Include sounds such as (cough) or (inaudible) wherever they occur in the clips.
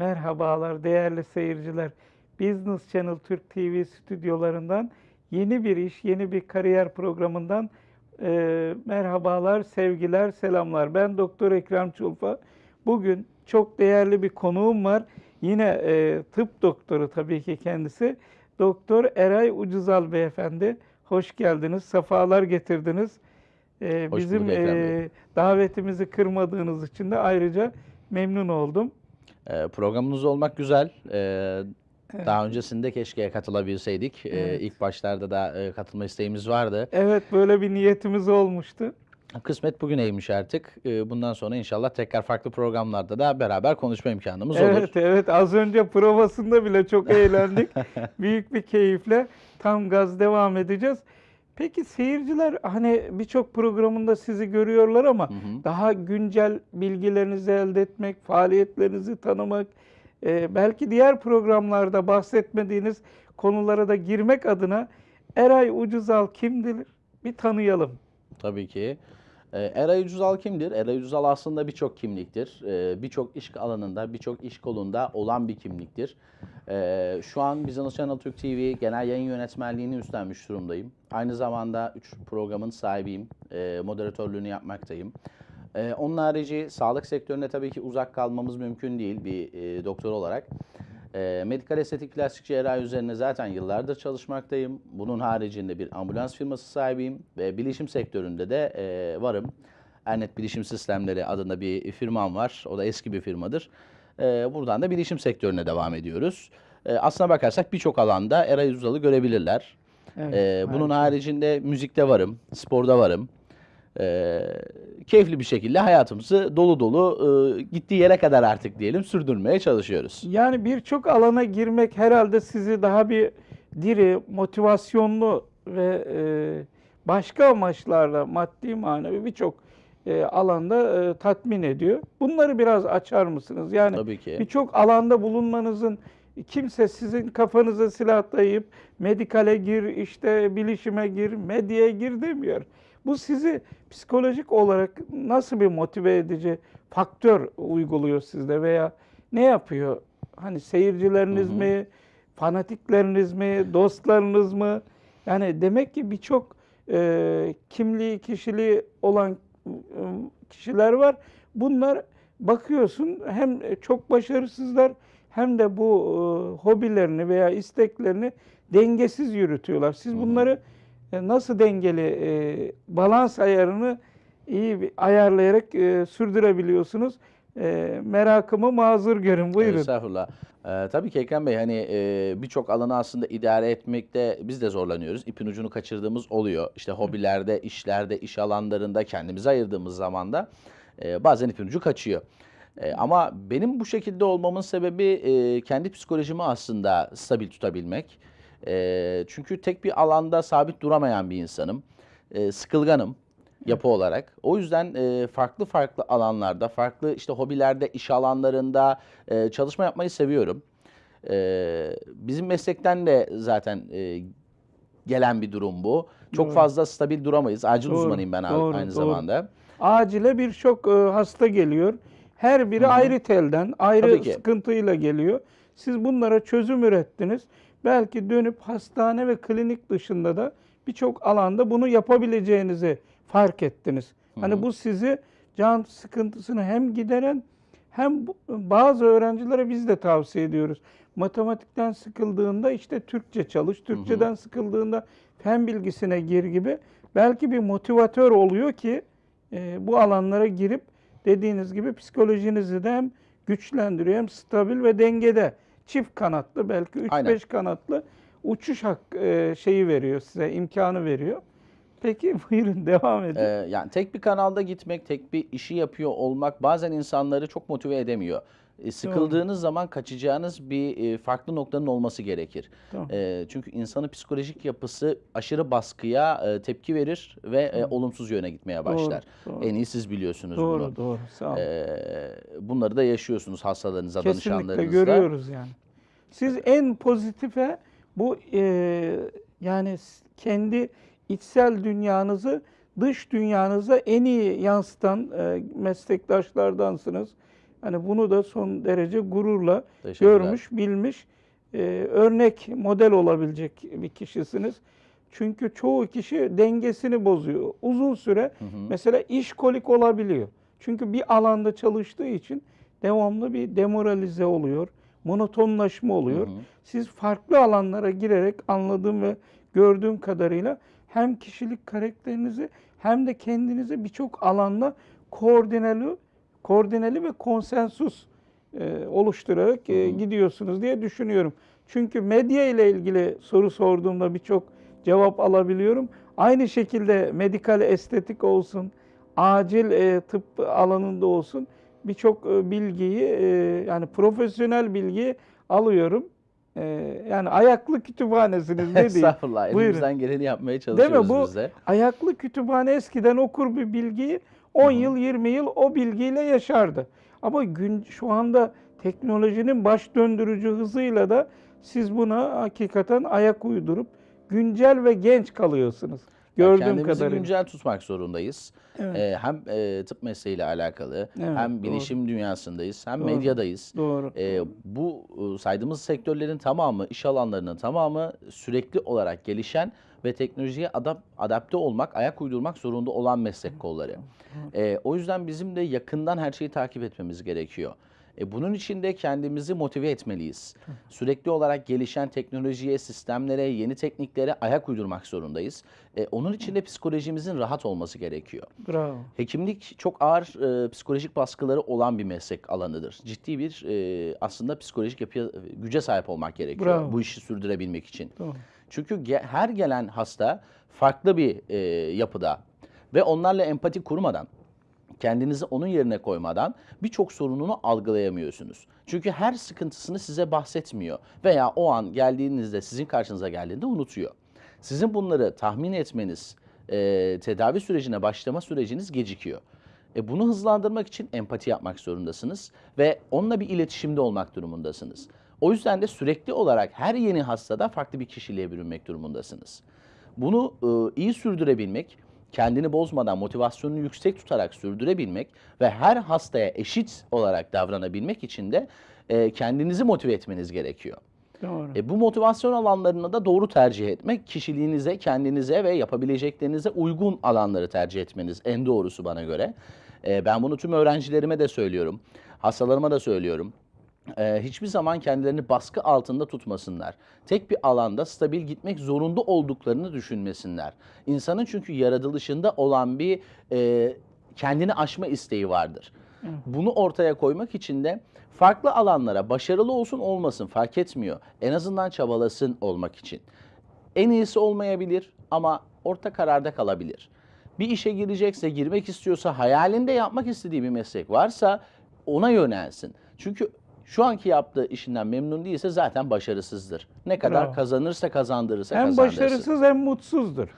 Merhabalar değerli seyirciler. Business Channel Türk TV stüdyolarından yeni bir iş, yeni bir kariyer programından e, merhabalar, sevgiler, selamlar. Ben Doktor Ekrem Çulfa. Bugün çok değerli bir konuğum var. Yine e, tıp doktoru tabii ki kendisi. Doktor Eray Ucuzal beyefendi. Hoş geldiniz, sefalar getirdiniz. E, Hoş bizim e, davetimizi kırmadığınız için de ayrıca memnun oldum. Ee, programınız olmak güzel. Ee, Daha öncesinde keşke katılabilseydik. Ee, Evet. ilk başlarda da e, katılma isteğimiz vardı. Evet böyle bir niyetimiz olmuştu. Kısmet bugüneymiş artık. Ee, bundan sonra inşallah tekrar farklı programlarda da beraber konuşma imkanımız olur. Evet evet az önce provasında bile çok eğlendik. (laughs) Büyük bir keyifle tam gaz devam edeceğiz. Peki seyirciler hani birçok programında sizi görüyorlar ama Hı hı. daha güncel bilgilerinizi elde etmek, faaliyetlerinizi tanımak, e, belki diğer programlarda bahsetmediğiniz konulara da girmek adına Eray Ucuzal kimdir? Bir tanıyalım. Tabii ki. Ee, Eray Ucuzal kimdir? Eray Ucuzal aslında birçok kimliktir. Ee, birçok iş alanında, birçok iş kolunda olan bir kimliktir. Ee, şu an Business Channel Türk TV genel yayın yönetmenliğini üstlenmiş durumdayım. Aynı zamanda 3 programın sahibiyim. Moderatörlüğünü yapmaktayım. Onun harici sağlık sektöründe tabii ki uzak kalmamız mümkün değil bir e, doktor olarak. E, medikal estetik plastik cerrahi üzerine zaten yıllardır çalışmaktayım. Bunun haricinde bir ambulans firması sahibiyim ve bilişim sektöründe de e, varım. Ernet Bilişim Sistemleri adında bir firmam var. O da eski bir firmadır. E, buradan da bilişim sektörüne devam ediyoruz. E, aslına bakarsak birçok alanda Eray Uzal'ı görebilirler. Evet, E, bunun haricinde müzikte varım, sporda varım. E, keyifli bir şekilde hayatımızı dolu dolu e, gittiği yere kadar artık diyelim sürdürmeye çalışıyoruz. Yani birçok alana girmek herhalde sizi daha bir diri, motivasyonlu ve e, başka amaçlarla maddi manevi birçok e, alanda e, tatmin ediyor. Bunları biraz açar mısınız? Yani birçok alanda bulunmanızın kimse sizin kafanıza silah dayayıp medikale gir, işte bilişime gir, medyaya gir demiyor. Bu sizi psikolojik olarak nasıl bir motive edici faktör uyguluyor sizde veya ne yapıyor? Hani seyircileriniz Hı hı. mi, fanatikleriniz mi, dostlarınız mı? Yani demek ki birçok e, kimliği, kişiliği olan e, kişiler var. Bunlar bakıyorsun hem çok başarısızlar hem de bu e, hobilerini veya isteklerini dengesiz yürütüyorlar. Siz Hı hı. E, nasıl dengeli e, balans ayarını iyi ayarlayarak e, sürdürebiliyorsunuz? E, merakımı mazur görün. Buyurun. Estağfurullah. Ee, tabii ki Ekrem Bey hani e, birçok alanı aslında idare etmekte biz de zorlanıyoruz. İpin ucunu kaçırdığımız oluyor. İşte hobilerde, işlerde, iş alanlarında kendimize ayırdığımız zaman da e, bazen ipin ucu kaçıyor. E, ama benim bu şekilde olmamın sebebi e, kendi psikolojimi aslında stabil tutabilmek. E, çünkü tek bir alanda sabit duramayan bir insanım. E, sıkılganım yapı olarak. O yüzden e, farklı farklı alanlarda, farklı işte hobilerde, iş alanlarında e, çalışma yapmayı seviyorum. E, bizim meslekten de zaten e, gelen bir durum bu. Çok Doğru. fazla stabil duramayız. Acil Doğru, uzmanıyım ben doğru, aynı doğru. zamanda. Acile birçok e, hasta geliyor. Her biri Hı hı. ayrı telden, ayrı sıkıntıyla geliyor. Siz bunlara çözüm ürettiniz. Belki dönüp hastane ve klinik dışında da birçok alanda bunu yapabileceğinizi fark ettiniz. Hani hı. bu sizi can sıkıntısını hem gideren hem bazı öğrencilere biz de tavsiye ediyoruz. Matematikten sıkıldığında işte Türkçe çalış, Türkçeden sıkıldığında fen bilgisine gir gibi belki bir motivatör oluyor ki e, bu alanlara girip dediğiniz gibi psikolojinizi de hem güçlendiriyor hem stabil ve dengede çift kanatlı belki Aynen. 3-5 kanatlı uçuş hak e, şeyi veriyor size imkanı veriyor. Peki (laughs) buyurun devam edin. Ee, yani tek bir kanalda gitmek, tek bir işi yapıyor olmak bazen insanları çok motive edemiyor. E, sıkıldığınız zaman kaçacağınız bir e, farklı noktanın olması gerekir. E, çünkü insanın psikolojik yapısı aşırı baskıya e, tepki verir ve e, olumsuz yöne gitmeye başlar. doğru. En iyi siz biliyorsunuz doğru bunu. doğru sağ olun. E, bunları da yaşıyorsunuz hastalarınıza, Kesinlikle danışanlarınızda. görüyoruz yani. Siz en pozitife bu e, yani kendi içsel dünyanızı dış dünyanıza en iyi yansıtan e, meslektaşlardansınız. Hani bunu da son derece gururla görmüş, bilmiş, e, örnek, model olabilecek bir kişisiniz. Çünkü çoğu kişi dengesini bozuyor. Uzun süre Hı hı. mesela işkolik olabiliyor. Çünkü bir alanda çalıştığı için devamlı bir demoralize oluyor, monotonlaşma oluyor. Hı hı. Siz farklı alanlara girerek anladığım ve gördüğüm kadarıyla hem kişilik karakterinizi hem de kendinizi birçok alanda koordineli, koordineli ve konsensus e, oluşturarak e, gidiyorsunuz diye düşünüyorum. Çünkü medya ile ilgili soru sorduğumda birçok cevap alabiliyorum. Aynı şekilde medikal estetik olsun, acil e, tıp alanında olsun birçok e, bilgiyi e, yani profesyonel bilgiyi alıyorum. E, yani ayaklı kütüphanesiniz (laughs) ne diyeyim. Estağfurullah. Buyurun. Elimizden geleni yapmaya çalışıyoruz Bu biz de. ayaklı kütüphane eskiden okur bir bilgiyi 10 yıl 20 yıl o bilgiyle yaşardı. Ama gün şu anda teknolojinin baş döndürücü hızıyla da siz buna hakikaten ayak uydurup güncel ve genç kalıyorsunuz. Yani Gördüğüm Kendimizi kadarıyla. güncel tutmak zorundayız. Evet. Ee, hem e, tıp mesleğiyle alakalı, Evet, hem doğru. bilişim dünyasındayız, hem Doğru. medyadayız. Doğru. Ee, bu e, saydığımız sektörlerin tamamı, iş alanlarının tamamı sürekli olarak gelişen ve teknolojiye adap- adapte olmak, ayak uydurmak zorunda olan meslek kolları. Ee, o yüzden bizim de yakından her şeyi takip etmemiz gerekiyor. E, bunun için de kendimizi motive etmeliyiz. Sürekli olarak gelişen teknolojiye, sistemlere, yeni tekniklere ayak uydurmak zorundayız. E, onun için de psikolojimizin rahat olması gerekiyor. Bravo. Hekimlik çok ağır e, psikolojik baskıları olan bir meslek alanıdır. Ciddi bir e, aslında psikolojik yapıya, güce sahip olmak gerekiyor Bravo. bu işi sürdürebilmek için. Doğru. Çünkü ge- her gelen hasta farklı bir e, yapıda ve onlarla empati kurmadan, kendinizi onun yerine koymadan birçok sorununu algılayamıyorsunuz. Çünkü her sıkıntısını size bahsetmiyor veya o an geldiğinizde sizin karşınıza geldiğinde unutuyor. Sizin bunları tahmin etmeniz, e, tedavi sürecine başlama süreciniz gecikiyor. E, bunu hızlandırmak için empati yapmak zorundasınız ve onunla bir iletişimde olmak durumundasınız. O yüzden de sürekli olarak her yeni hastada farklı bir kişiliğe bürünmek durumundasınız. Bunu e, iyi sürdürebilmek, kendini bozmadan motivasyonunu yüksek tutarak sürdürebilmek ve her hastaya eşit olarak davranabilmek için de e, kendinizi motive etmeniz gerekiyor. Doğru. E, bu motivasyon alanlarını da doğru tercih etmek, kişiliğinize, kendinize ve yapabileceklerinize uygun alanları tercih etmeniz en doğrusu bana göre. E, ben bunu tüm öğrencilerime de söylüyorum, hastalarıma da söylüyorum. E, hiçbir zaman kendilerini baskı altında tutmasınlar. Tek bir alanda stabil gitmek zorunda olduklarını düşünmesinler. İnsanın çünkü yaratılışında olan bir e, kendini aşma isteği vardır. Bunu ortaya koymak için de farklı alanlara başarılı olsun olmasın fark etmiyor. En azından çabalasın olmak için. En iyisi olmayabilir ama orta kararda kalabilir. Bir işe girecekse, girmek istiyorsa, hayalinde yapmak istediği bir meslek varsa ona yönelsin. Çünkü şu anki yaptığı işinden memnun değilse zaten başarısızdır. Ne kadar Bravo. kazanırsa kazandırırsa Hem kazandırsın. başarısız hem mutsuzdur.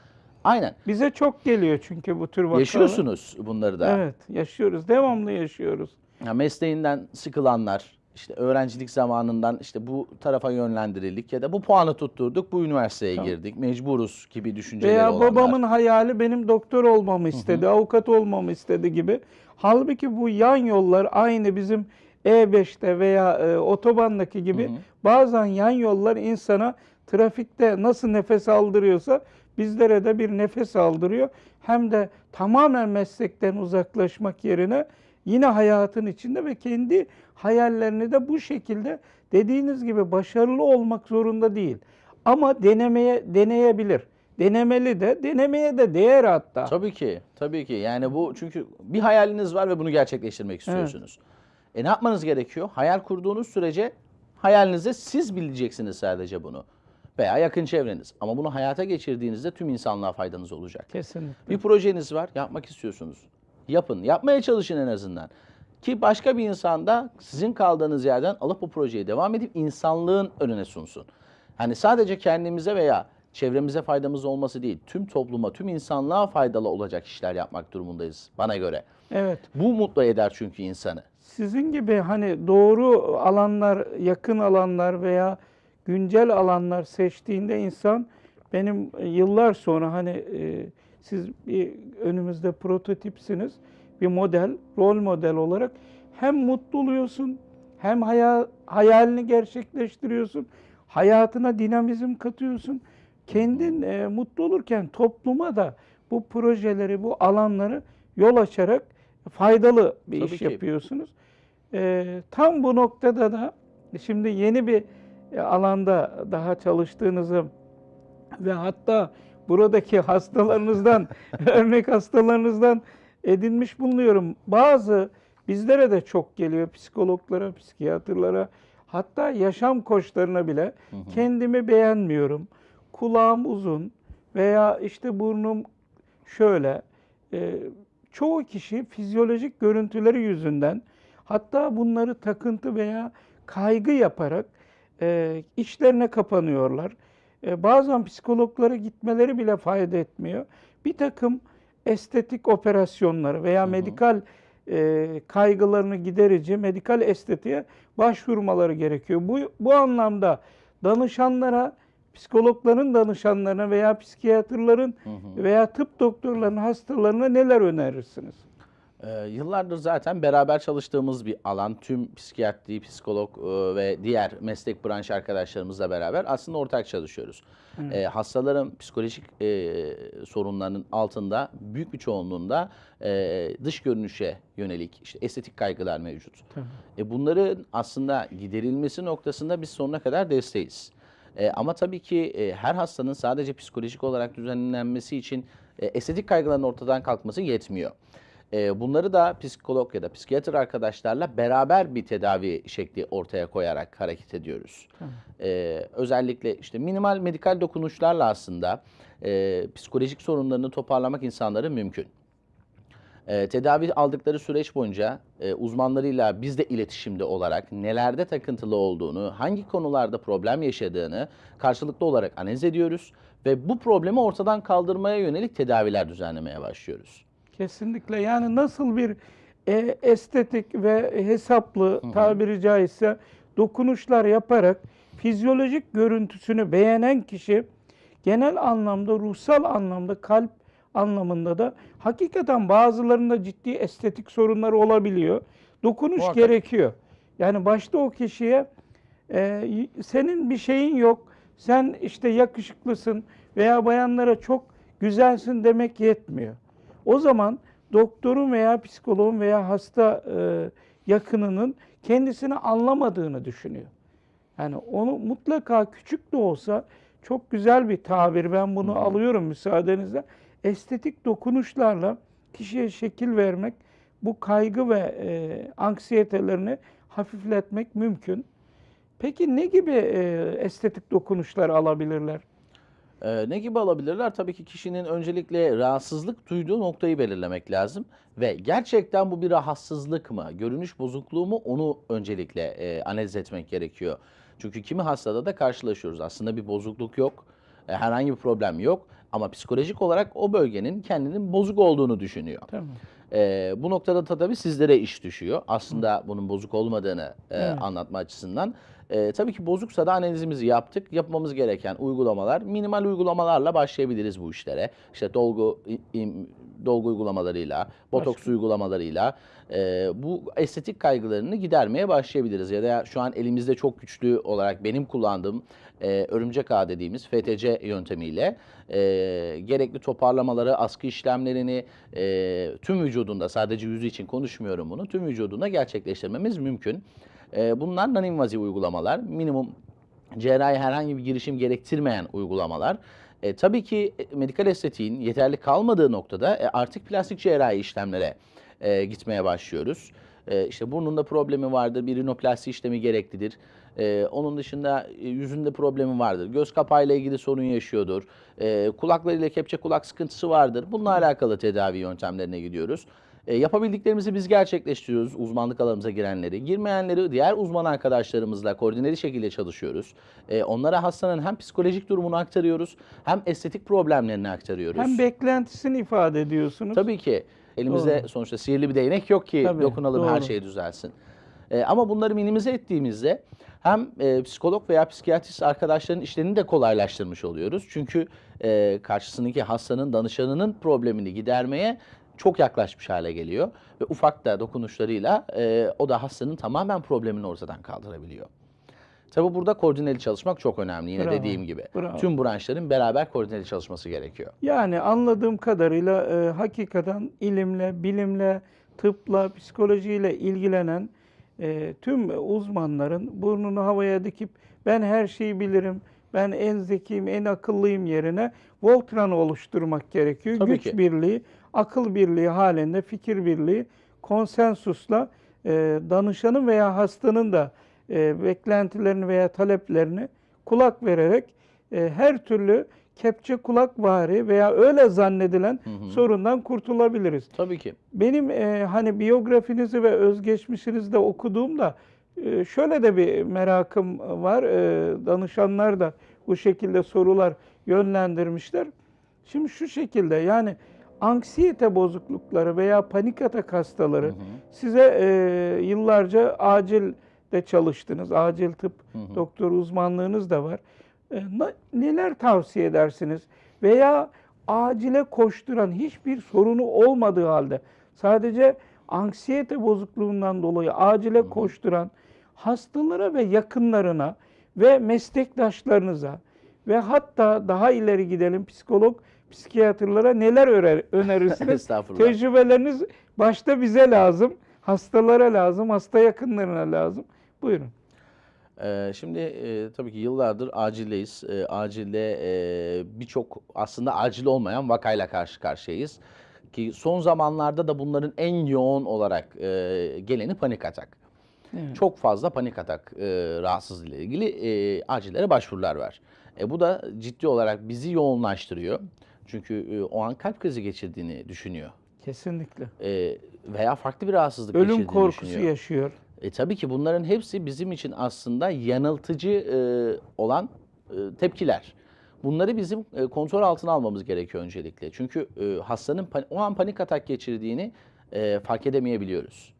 Aynen. Bize çok geliyor çünkü bu tür vakalar. Yaşıyorsunuz bunları da. Evet, yaşıyoruz. Devamlı yaşıyoruz. Ya mesleğinden sıkılanlar, işte öğrencilik zamanından işte bu tarafa yönlendirildik ya da bu puanı tutturduk, bu üniversiteye Tamam. girdik, mecburuz gibi düşünceleri Veya olanlar. babamın hayali benim doktor olmamı istedi, avukat olmamı istedi gibi. Halbuki bu yan yollar aynı bizim E5'te veya e, otobandaki gibi Hı hı. bazen yan yollar insana trafikte nasıl nefes aldırıyorsa bizlere de bir nefes aldırıyor. Hem de tamamen meslekten uzaklaşmak yerine yine hayatın içinde ve kendi hayallerini de bu şekilde dediğiniz gibi başarılı olmak zorunda değil. Ama denemeye deneyebilir. Denemeli de, denemeye de değer hatta. Tabii ki, tabii ki. Yani bu çünkü bir hayaliniz var ve bunu gerçekleştirmek istiyorsunuz. E ne yapmanız gerekiyor? Hayal kurduğunuz sürece hayalinize siz bileceksiniz sadece bunu. Veya yakın çevreniz. Ama bunu hayata geçirdiğinizde tüm insanlığa faydanız olacak. Kesinlikle. Bir projeniz var, yapmak istiyorsunuz. Yapın, yapmaya çalışın en azından. Ki başka bir insan da sizin kaldığınız yerden alıp bu projeye devam edip insanlığın önüne sunsun. Hani sadece kendimize veya çevremize faydamız olması değil, tüm topluma, tüm insanlığa faydalı olacak işler yapmak durumundayız bana göre. Evet. Bu mutlu eder çünkü insanı. Sizin gibi hani doğru alanlar, yakın alanlar veya güncel alanlar seçtiğinde insan benim yıllar sonra hani e, siz bir önümüzde prototipsiniz, bir model, rol model olarak hem mutlu oluyorsun, hem haya- hayalini gerçekleştiriyorsun, hayatına dinamizm katıyorsun. Kendin e, mutlu olurken topluma da bu projeleri, bu alanları yol açarak faydalı bir Tabii iş ki. yapıyorsunuz. E, tam bu noktada da şimdi yeni bir e, alanda daha çalıştığınızı ve hatta buradaki hastalarınızdan, (laughs) örnek hastalarınızdan edinmiş bulunuyorum. Bazı bizlere de çok geliyor psikologlara, psikiyatrlara, hatta yaşam koçlarına bile kendimi beğenmiyorum. Kulağım uzun veya işte burnum şöyle. Ee, çoğu kişi fizyolojik görüntüleri yüzünden hatta bunları takıntı veya kaygı yaparak e, içlerine kapanıyorlar. E, bazen psikologlara gitmeleri bile fayda etmiyor. Bir takım estetik operasyonları veya medikal e, kaygılarını giderici medikal estetiğe başvurmaları gerekiyor. Bu, bu anlamda danışanlara, psikologların danışanlarına veya psikiyatrların veya tıp doktorlarının hastalarına neler önerirsiniz? Ee, yıllardır zaten beraber çalıştığımız bir alan. Tüm psikiyatri, psikolog e, ve diğer meslek branş arkadaşlarımızla beraber aslında ortak çalışıyoruz. Ee, hastaların psikolojik e, sorunlarının altında büyük bir çoğunluğunda e, dış görünüşe yönelik işte estetik kaygılar mevcut. E, bunların aslında giderilmesi noktasında biz sonuna kadar desteğiz. E, ama tabii ki e, her hastanın sadece psikolojik olarak düzenlenmesi için e, estetik kaygıların ortadan kalkması yetmiyor. E, bunları da psikolog ya da psikiyatr arkadaşlarla beraber bir tedavi şekli ortaya koyarak hareket ediyoruz. E, özellikle işte minimal medikal dokunuşlarla aslında e, psikolojik sorunlarını toparlamak insanların mümkün. E, tedavi aldıkları süreç boyunca e, uzmanlarıyla biz de iletişimde olarak nelerde takıntılı olduğunu, hangi konularda problem yaşadığını karşılıklı olarak analiz ediyoruz ve bu problemi ortadan kaldırmaya yönelik tedaviler düzenlemeye başlıyoruz. Kesinlikle yani nasıl bir e, estetik ve hesaplı tabiri caizse dokunuşlar yaparak fizyolojik görüntüsünü beğenen kişi genel anlamda, ruhsal anlamda, kalp anlamında da hakikaten bazılarında ciddi estetik sorunları olabiliyor. Dokunuş Muhakkak. gerekiyor. Yani başta o kişiye e, senin bir şeyin yok, sen işte yakışıklısın veya bayanlara çok güzelsin demek yetmiyor. O zaman doktorun veya psikoloğun veya hasta e, yakınının kendisini anlamadığını düşünüyor. Yani onu mutlaka küçük de olsa çok güzel bir tabir. Ben bunu alıyorum müsaadenizle. Estetik dokunuşlarla kişiye şekil vermek, bu kaygı ve e, anksiyetelerini hafifletmek mümkün. Peki ne gibi e, estetik dokunuşlar alabilirler? Ee, ne gibi alabilirler? Tabii ki kişinin öncelikle rahatsızlık duyduğu noktayı belirlemek lazım. Ve gerçekten bu bir rahatsızlık mı, görünüş bozukluğu mu onu öncelikle e, analiz etmek gerekiyor. Çünkü kimi hastada da karşılaşıyoruz. Aslında bir bozukluk yok, e, herhangi bir problem yok. Ama psikolojik olarak o bölgenin kendinin bozuk olduğunu düşünüyor. Tamam. Ee, bu noktada da tabii sizlere iş düşüyor. Aslında bunun bozuk olmadığını e, Evet. anlatma açısından. Ee, tabii ki bozuksa da analizimizi yaptık. Yapmamız gereken uygulamalar, minimal uygulamalarla başlayabiliriz bu işlere. İşte dolgu im- dolgu uygulamalarıyla, botoks Başka? uygulamalarıyla e, bu estetik kaygılarını gidermeye başlayabiliriz. Ya da şu an elimizde çok güçlü olarak benim kullandığım e, örümcek ağ dediğimiz FTC yöntemiyle e, gerekli toparlamaları, askı işlemlerini e, tüm vücudunda sadece yüzü için konuşmuyorum bunu tüm vücudunda gerçekleştirmemiz mümkün. E, bunlar non-invaziv uygulamalar, minimum cerrahi herhangi bir girişim gerektirmeyen uygulamalar. E, tabii ki e, medikal estetiğin yeterli kalmadığı noktada e, artık plastik cerrahi işlemlere e, gitmeye başlıyoruz. E, işte burnunda problemi vardır, bir rinoplasti işlemi gereklidir. E, onun dışında e, yüzünde problemi vardır, göz kapağıyla ilgili sorun yaşıyordur, e, kulaklarıyla kepçe kulak sıkıntısı vardır. Bununla alakalı tedavi yöntemlerine gidiyoruz. E, yapabildiklerimizi biz gerçekleştiriyoruz uzmanlık alanımıza girenleri. Girmeyenleri diğer uzman arkadaşlarımızla koordineli şekilde çalışıyoruz. E, onlara hastanın hem psikolojik durumunu aktarıyoruz hem estetik problemlerini aktarıyoruz. Hem beklentisini ifade ediyorsunuz. Tabii ki elimizde Doğru. sonuçta sihirli bir değnek yok ki Tabii, dokunalım her doğru. şey düzelsin. E, ama bunları minimize ettiğimizde hem e, psikolog veya psikiyatrist arkadaşların işlerini de kolaylaştırmış oluyoruz. Çünkü e, karşısındaki hastanın, danışanının problemini gidermeye çok yaklaşmış hale geliyor ve ufak da dokunuşlarıyla e, o da hastanın tamamen problemini ortadan kaldırabiliyor. Tabi burada koordineli çalışmak çok önemli yine Bravo, dediğim gibi. bravo. Tüm branşların beraber koordineli çalışması gerekiyor. Yani anladığım kadarıyla e, hakikaten ilimle, bilimle, tıpla, psikolojiyle ilgilenen e, tüm uzmanların burnunu havaya dikip ben her şeyi bilirim, ben en zekiyim, en akıllıyım yerine Voltran'ı oluşturmak gerekiyor. Tabii Güç ki. birliği, akıl birliği halinde, fikir birliği, konsensusla e, danışanın veya hastanın da e, beklentilerini veya taleplerini kulak vererek e, her türlü kepçe kulak vari veya öyle zannedilen sorundan kurtulabiliriz. Tabii ki. Benim e, hani biyografinizi ve özgeçmişinizi de okuduğumda e, şöyle de bir merakım var. E, danışanlar da bu şekilde sorular yönlendirmişler. Şimdi şu şekilde yani anksiyete bozuklukları veya panik atak hastaları size e, yıllarca acil de çalıştınız. Acil tıp doktor uzmanlığınız da var. E, neler tavsiye edersiniz? Veya acile koşturan hiçbir sorunu olmadığı halde sadece anksiyete bozukluğundan dolayı acile koşturan hastalara ve yakınlarına ve meslektaşlarınıza ve hatta daha ileri gidelim psikolog, psikiyatrlara neler öner- önerirsiniz? (laughs) Tecrübeleriniz başta bize lazım, hastalara lazım, hasta yakınlarına lazım. Buyurun. Ee, şimdi e, tabii ki yıllardır acildeyiz. E, acilde e, birçok aslında acil olmayan vakayla karşı karşıyayız. Ki son zamanlarda da bunların en yoğun olarak e, geleni panik atak. Evet. Çok fazla panik atak e, rahatsızlığı ile ilgili e, acillere başvurular var. E, bu da ciddi olarak bizi yoğunlaştırıyor. Çünkü e, o an kalp krizi geçirdiğini düşünüyor. Kesinlikle. E, veya farklı bir rahatsızlık Ölüm geçirdiğini korkusu düşünüyor. yaşıyor. E, tabii ki bunların hepsi bizim için aslında yanıltıcı e, olan e, tepkiler. Bunları bizim e, kontrol altına almamız gerekiyor öncelikle. Çünkü e, hastanın o an panik atak geçirdiğini e, fark edemeyebiliyoruz.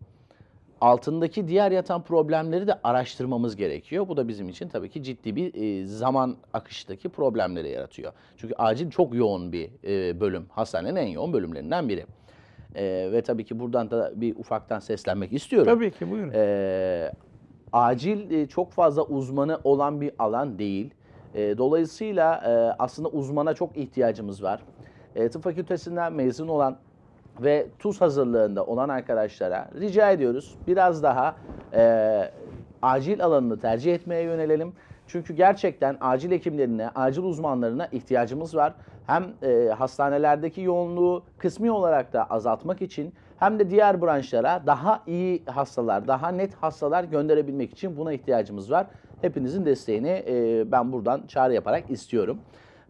Altındaki diğer yatan problemleri de araştırmamız gerekiyor. Bu da bizim için tabii ki ciddi bir e, zaman akıştaki problemleri yaratıyor. Çünkü acil çok yoğun bir e, bölüm. Hastanenin en yoğun bölümlerinden biri. E, ve tabii ki buradan da bir ufaktan seslenmek istiyorum. Tabii ki buyurun. Ee, acil e, çok fazla uzmanı olan bir alan değil. E, dolayısıyla e, aslında uzmana çok ihtiyacımız var. E, tıp fakültesinden mezun olan ve tuz hazırlığında olan arkadaşlara rica ediyoruz biraz daha e, acil alanını tercih etmeye yönelelim. Çünkü gerçekten acil hekimlerine, acil uzmanlarına ihtiyacımız var. Hem e, hastanelerdeki yoğunluğu kısmi olarak da azaltmak için hem de diğer branşlara daha iyi hastalar, daha net hastalar gönderebilmek için buna ihtiyacımız var. Hepinizin desteğini e, ben buradan çağrı yaparak istiyorum.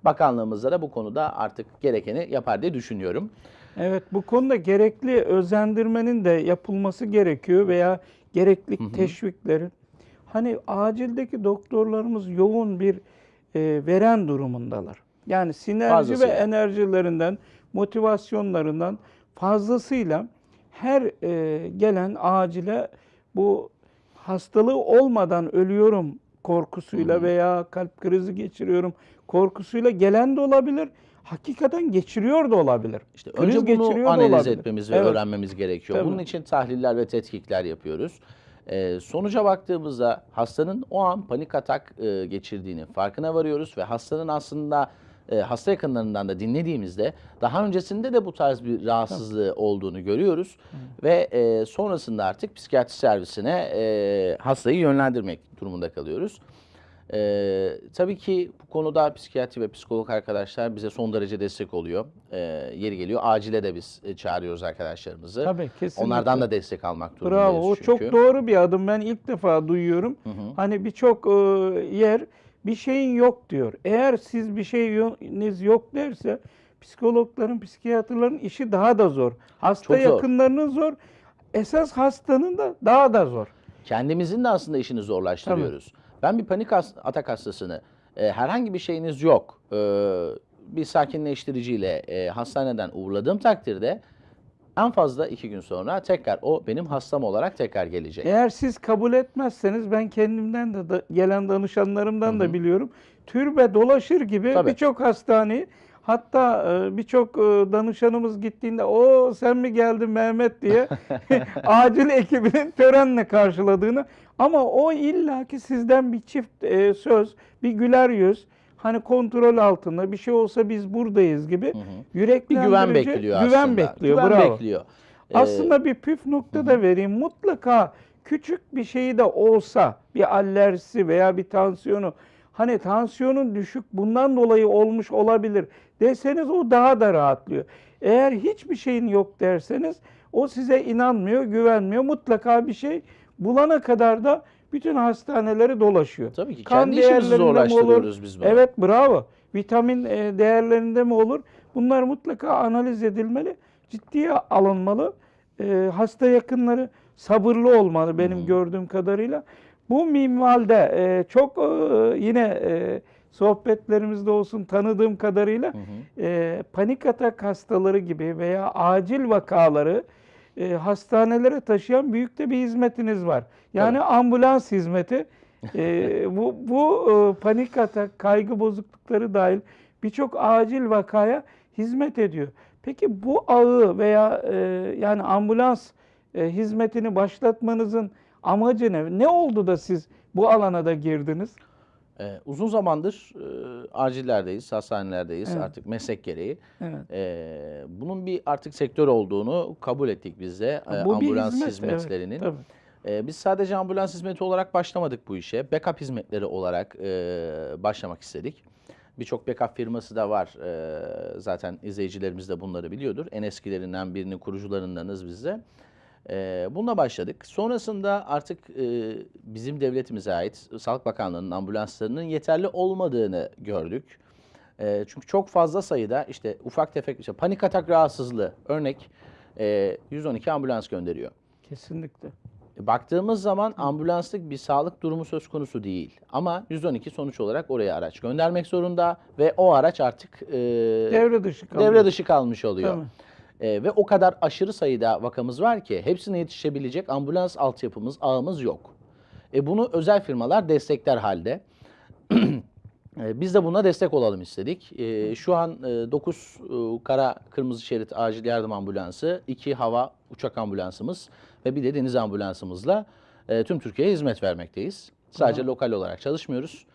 Bakanlığımızda da bu konuda artık gerekeni yapar diye düşünüyorum. Evet bu konuda gerekli özendirmenin de yapılması gerekiyor veya gerekli teşviklerin. Hani acildeki doktorlarımız yoğun bir e, veren durumundalar. Yani sinerji ve Fazlasıyla. enerjilerinden, motivasyonlarından fazlasıyla her e, gelen acile bu hastalığı olmadan ölüyorum korkusuyla veya kalp krizi geçiriyorum korkusuyla gelen de olabilir. Hakikaten geçiriyor da olabilir. İşte Kriz önce bunu analiz olabilir. etmemiz ve Evet. öğrenmemiz gerekiyor. Tabii. Bunun için tahliller ve tetkikler yapıyoruz. Ee, sonuca baktığımızda hastanın o an panik atak e, geçirdiğini farkına varıyoruz ve hastanın aslında e, hasta yakınlarından da dinlediğimizde daha öncesinde de bu tarz bir rahatsızlığı olduğunu görüyoruz ve e, sonrasında artık psikiyatri servisine e, hastayı yönlendirmek durumunda kalıyoruz. Ee, tabii ki bu konuda psikiyatri ve psikolog arkadaşlar bize son derece destek oluyor. Ee, yeri geliyor acile de biz e, çağırıyoruz arkadaşlarımızı. Tabii, kesinlikle. Onlardan da destek almak durumundayız Bravo. O çünkü. çok doğru bir adım. Ben ilk defa duyuyorum. Hani birçok e, yer bir şeyin yok diyor. Eğer siz bir şeyiniz yok derse psikologların, psikiyatrların işi daha da zor. Hasta Çok zor. yakınlarının zor. Esas hastanın da daha da zor. Kendimizin de aslında işini zorlaştırıyoruz. Ben bir panik atak hastasını e, herhangi bir şeyiniz yok e, bir sakinleştiriciyle e, hastaneden uğurladığım takdirde en fazla iki gün sonra tekrar o benim hastam olarak tekrar gelecek. Eğer siz kabul etmezseniz ben kendimden de, da- gelen danışanlarımdan da biliyorum. Türbe dolaşır gibi birçok hastaneyi Hatta e, birçok e, danışanımız gittiğinde o sen mi geldin Mehmet diye (laughs) (laughs) acil ekibinin törenle karşıladığını ama o illaki sizden bir çift e, söz, bir güler yüz, hani kontrol altında bir şey olsa biz buradayız gibi Bir yüreklendirici güven bekliyor aslında. güven bekliyor. Güven bravo. bekliyor. Ee, Aslında bir püf nokta da vereyim. Mutlaka küçük bir şey de olsa bir alerjisi veya bir tansiyonu hani tansiyonun düşük bundan dolayı olmuş olabilir deseniz o daha da rahatlıyor. Eğer hiçbir şeyin yok derseniz o size inanmıyor, güvenmiyor. Mutlaka bir şey bulana kadar da bütün hastaneleri dolaşıyor. Tabii ki Kan kendi işimizi mi olur? zorlaştırıyoruz biz bunu. Evet bravo. Vitamin e, değerlerinde mi olur? Bunlar mutlaka analiz edilmeli, ciddiye alınmalı. E, hasta yakınları sabırlı olmalı benim gördüğüm kadarıyla. Bu minvalde e, çok e, yine e, sohbetlerimizde olsun tanıdığım kadarıyla e, panik atak hastaları gibi veya acil vakaları e, hastanelere taşıyan büyük de bir hizmetiniz var. Yani ambulans hizmeti. E, (laughs) bu bu e, panik atak, kaygı bozuklukları dahil birçok acil vakaya hizmet ediyor. Peki bu ağı veya e, yani ambulans e, hizmetini başlatmanızın amacı ne? Ne oldu da siz bu alana da girdiniz? Ee, uzun zamandır e, acillerdeyiz, hastanelerdeyiz Evet. artık meslek gereği. Evet. Ee, bunun bir artık sektör olduğunu kabul ettik biz de e, Bu ambulans hizmet, hizmetlerinin. Evet, tabii. Ee, biz sadece ambulans hizmeti olarak başlamadık bu işe. Backup hizmetleri olarak e, başlamak istedik. Birçok backup firması da var. E, zaten izleyicilerimiz de bunları biliyordur. En eskilerinden birinin kurucularındanız biz de. E, bununla başladık. Sonrasında artık e, bizim devletimize ait Sağlık Bakanlığı'nın ambulanslarının yeterli olmadığını gördük. E, çünkü çok fazla sayıda işte ufak tefek işte panik atak rahatsızlığı örnek e, 112 ambulans gönderiyor. Kesinlikle. E, Baktığımız zaman ambulanslık bir sağlık durumu söz konusu değil. Ama 112 sonuç olarak oraya araç göndermek zorunda ve o araç artık e, Devre dışı kalıyor. devre dışı kalmış oluyor. Tabii. E, ve o kadar aşırı sayıda vakamız var ki hepsine yetişebilecek ambulans altyapımız, ağımız yok. E, bunu özel firmalar destekler halde. (clears throat) E, Biz de buna destek olalım istedik. E, şu an 9 kara kırmızı şerit acil yardım ambulansı, 2 hava uçak ambulansımız ve bir de deniz ambulansımızla e, tüm Türkiye'ye hizmet vermekteyiz. Sadece lokal olarak çalışmıyoruz.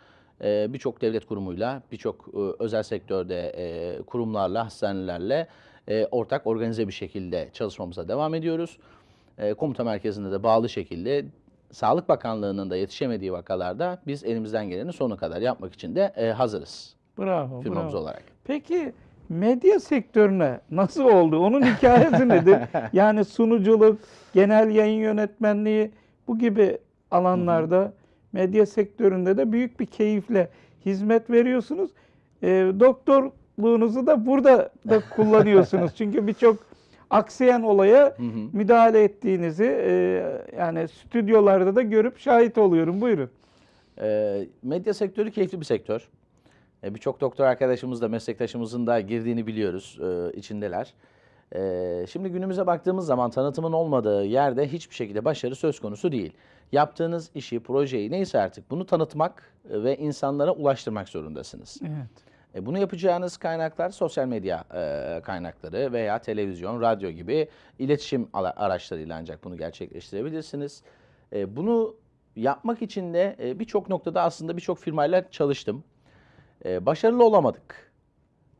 E, Birçok devlet kurumuyla, birçok e, özel sektörde e, kurumlarla, hastanelerle e, ortak organize bir şekilde çalışmamıza devam ediyoruz. E, Komuta merkezinde de bağlı şekilde Sağlık Bakanlığı'nın da yetişemediği vakalarda biz elimizden gelenin sonuna kadar yapmak için de e, hazırız Bravo. firmamız bravo. olarak. Peki medya sektörüne nasıl oldu? Onun hikayesi nedir? (laughs) Yani sunuculuk, genel yayın yönetmenliği bu gibi alanlarda medya sektöründe de büyük bir keyifle hizmet veriyorsunuz. E, doktorluğunuzu da burada da (laughs) kullanıyorsunuz. Çünkü birçok aksayan olaya müdahale ettiğinizi e, yani stüdyolarda da görüp şahit oluyorum. Buyurun. E, medya sektörü keyifli bir sektör. E, Birçok doktor arkadaşımız da meslektaşımızın da girdiğini biliyoruz, e, içindeler. E, şimdi günümüze baktığımız zaman tanıtımın olmadığı yerde hiçbir şekilde başarı söz konusu değil. Yaptığınız işi, projeyi neyse artık bunu tanıtmak ve insanlara ulaştırmak zorundasınız. Evet. E, bunu yapacağınız kaynaklar sosyal medya e, kaynakları veya televizyon, radyo gibi iletişim araçlarıyla ancak bunu gerçekleştirebilirsiniz. E, bunu yapmak için de e, birçok noktada aslında birçok firmayla çalıştım. E, başarılı olamadık.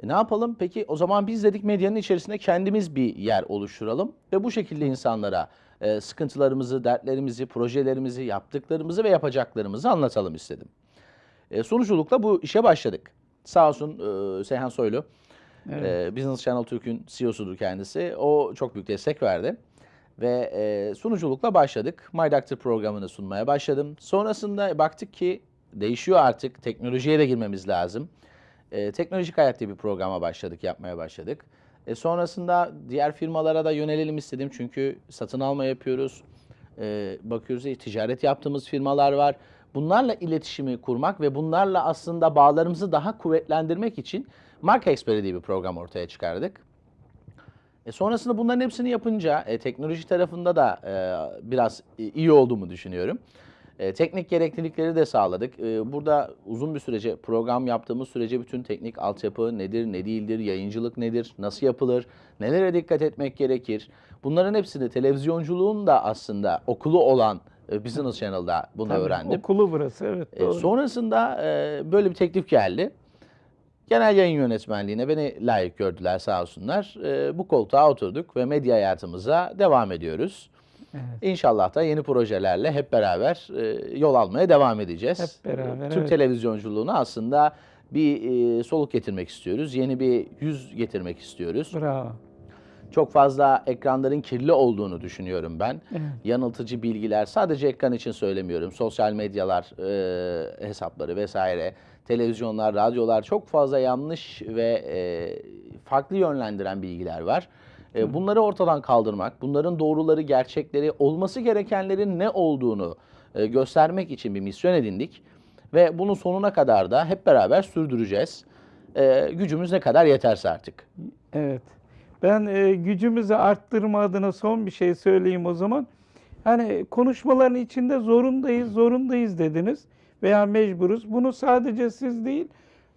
E, ne yapalım? Peki o zaman biz dedik medyanın içerisinde kendimiz bir yer oluşturalım ve bu şekilde insanlara e, sıkıntılarımızı, dertlerimizi, projelerimizi, yaptıklarımızı ve yapacaklarımızı anlatalım istedim. E, sonuculukla bu işe başladık. Sağ olsun e, Seyhan Soylu, e, Business Channel Türk'ün CEO'sudur kendisi. O çok büyük destek verdi. Ve e, sunuculukla başladık. My Doctor programını sunmaya başladım. Sonrasında baktık ki değişiyor artık. Teknolojiye de girmemiz lazım. E, Teknolojik Hayat diye bir programa başladık, yapmaya başladık. E, sonrasında diğer firmalara da yönelelim istedim. Çünkü satın alma yapıyoruz. E, bakıyoruz ya, ticaret yaptığımız firmalar var. Bunlarla iletişimi kurmak ve bunlarla aslında bağlarımızı daha kuvvetlendirmek için Marka Experi diye bir program ortaya çıkardık. E sonrasında bunların hepsini yapınca e, teknoloji tarafında da e, biraz iyi olduğumu düşünüyorum. E, teknik gereklilikleri de sağladık. E, burada uzun bir sürece program yaptığımız sürece bütün teknik altyapı nedir, ne değildir, yayıncılık nedir, nasıl yapılır, nelere dikkat etmek gerekir. Bunların hepsini televizyonculuğun da aslında okulu olan Business Channel'da bunu Tabii, öğrendim. Okulu burası evet E, doğru. sonrasında e, böyle bir teklif geldi. Genel yayın yönetmenliğine beni layık gördüler sağ olsunlar. E, bu koltuğa oturduk ve medya hayatımıza devam ediyoruz. Evet. İnşallah da yeni projelerle hep beraber e, yol almaya devam edeceğiz. Hep beraber, Türk evet. televizyonculuğuna aslında bir e, soluk getirmek istiyoruz. Yeni bir yüz getirmek istiyoruz. Bravo. Çok fazla ekranların kirli olduğunu düşünüyorum ben. Evet. Yanıltıcı bilgiler sadece ekran için söylemiyorum. Sosyal medyalar e, hesapları vesaire, televizyonlar, radyolar çok fazla yanlış ve e, farklı yönlendiren bilgiler var. E, bunları ortadan kaldırmak, bunların doğruları, gerçekleri, olması gerekenlerin ne olduğunu e, göstermek için bir misyon edindik. Ve bunu sonuna kadar da hep beraber sürdüreceğiz. E, gücümüz ne kadar yeterse artık. Evet. Ben e, gücümüzü arttırma adına son bir şey söyleyeyim o zaman. Hani konuşmaların içinde zorundayız, zorundayız dediniz veya mecburuz. Bunu sadece siz değil,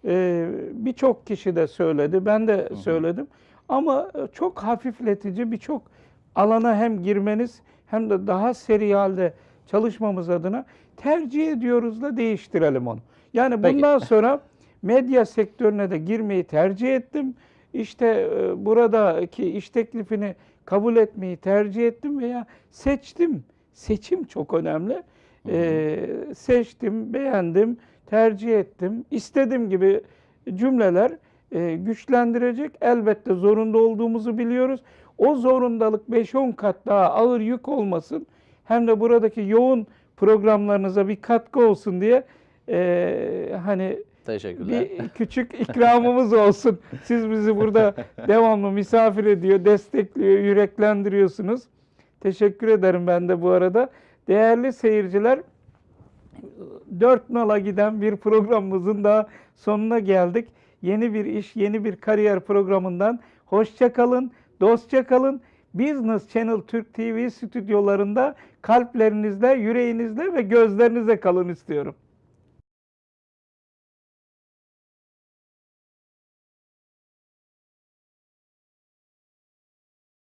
e, birçok kişi de söyledi, ben de söyledim. Ama e, çok hafifletici birçok alana hem girmeniz hem de daha seri halde çalışmamız adına tercih ediyoruz da değiştirelim onu. Yani Peki. bundan sonra medya sektörüne de girmeyi tercih ettim. İşte e, buradaki iş teklifini kabul etmeyi tercih ettim veya seçtim. Seçim çok önemli. E, seçtim, beğendim, tercih ettim. İstediğim gibi cümleler e, güçlendirecek. Elbette zorunda olduğumuzu biliyoruz. O zorundalık 5-10 kat daha ağır yük olmasın. Hem de buradaki yoğun programlarınıza bir katkı olsun diye e, hani Teşekkürler. bir küçük ikramımız olsun. Siz bizi burada (laughs) devamlı misafir ediyor, destekliyor, yüreklendiriyorsunuz. Teşekkür ederim ben de bu arada. Değerli seyirciler, dört nala giden bir programımızın daha sonuna geldik. Yeni bir iş, yeni bir kariyer programından hoşça kalın, dostça kalın. Business Channel Türk TV stüdyolarında kalplerinizde, yüreğinizde ve gözlerinizde kalın istiyorum.